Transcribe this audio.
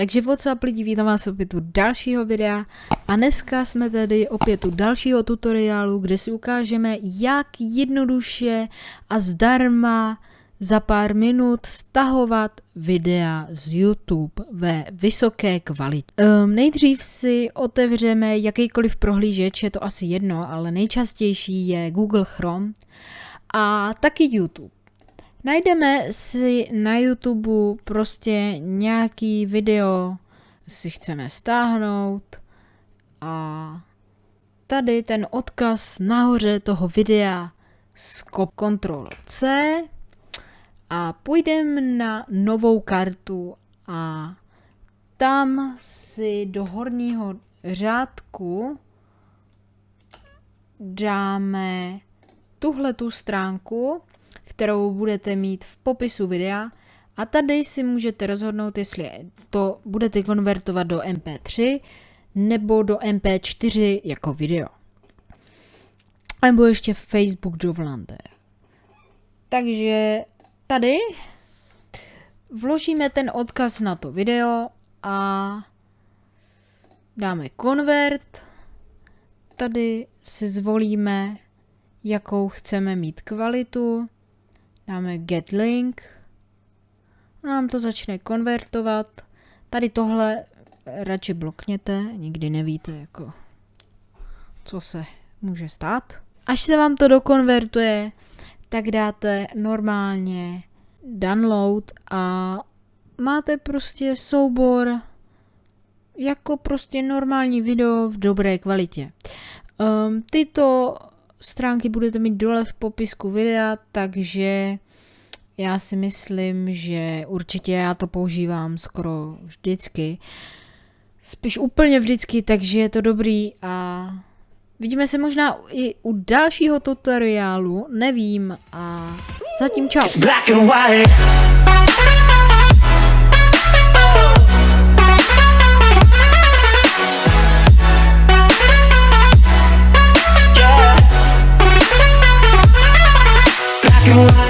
Takže WhatsApp lidi, vítám vás opět u dalšího videa a dneska jsme tady opět u dalšího tutoriálu, kde si ukážeme, jak jednoduše a zdarma za pár minut stahovat videa z YouTube ve vysoké kvalitě. Um, nejdřív si otevřeme jakýkoliv prohlížeč, je to asi jedno, ale nejčastější je Google Chrome a taky YouTube. Najdeme si na YouTube prostě nějaký video, si chceme stáhnout a tady ten odkaz nahoře toho videa skop Ctrl C a půjdeme na novou kartu a tam si do horního řádku dáme tuhle tu stránku kterou budete mít v popisu videa a tady si můžete rozhodnout, jestli to budete konvertovat do MP3 nebo do MP4 jako video. Nebo ještě Facebook do Vlander. Takže tady vložíme ten odkaz na to video a dáme convert. Tady si zvolíme, jakou chceme mít kvalitu. Dáme get link. Nám to začne konvertovat. Tady tohle radši blokněte, nikdy nevíte, jako, co se může stát. Až se vám to dokonvertuje, tak dáte normálně download a máte prostě soubor jako prostě normální video v dobré kvalitě. Um, tyto stránky budete mít dole v popisku videa, takže já si myslím, že určitě já to používám skoro vždycky. Spíš úplně vždycky, takže je to dobrý a vidíme se možná i u dalšího tutoriálu, nevím a zatím čau. you like